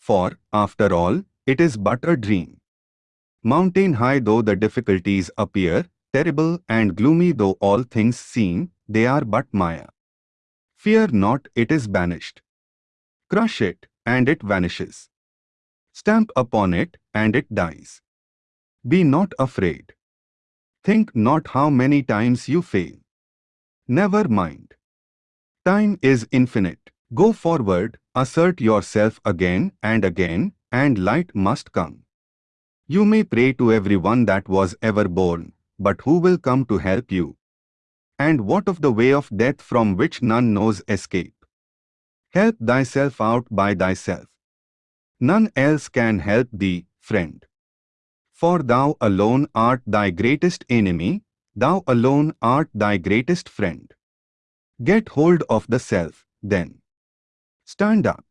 for, after all, it is but a dream. Mountain high though the difficulties appear, terrible and gloomy though all things seem, they are but Maya. Fear not, it is banished. Crush it, and it vanishes. Stamp upon it, and it dies. Be not afraid. Think not how many times you fail. Never mind. Time is infinite. Go forward, assert yourself again and again, and light must come. You may pray to everyone that was ever born, but who will come to help you? And what of the way of death from which none knows escape? Help thyself out by thyself. None else can help thee, friend. For thou alone art thy greatest enemy, thou alone art thy greatest friend. Get hold of the self, then. Stand up.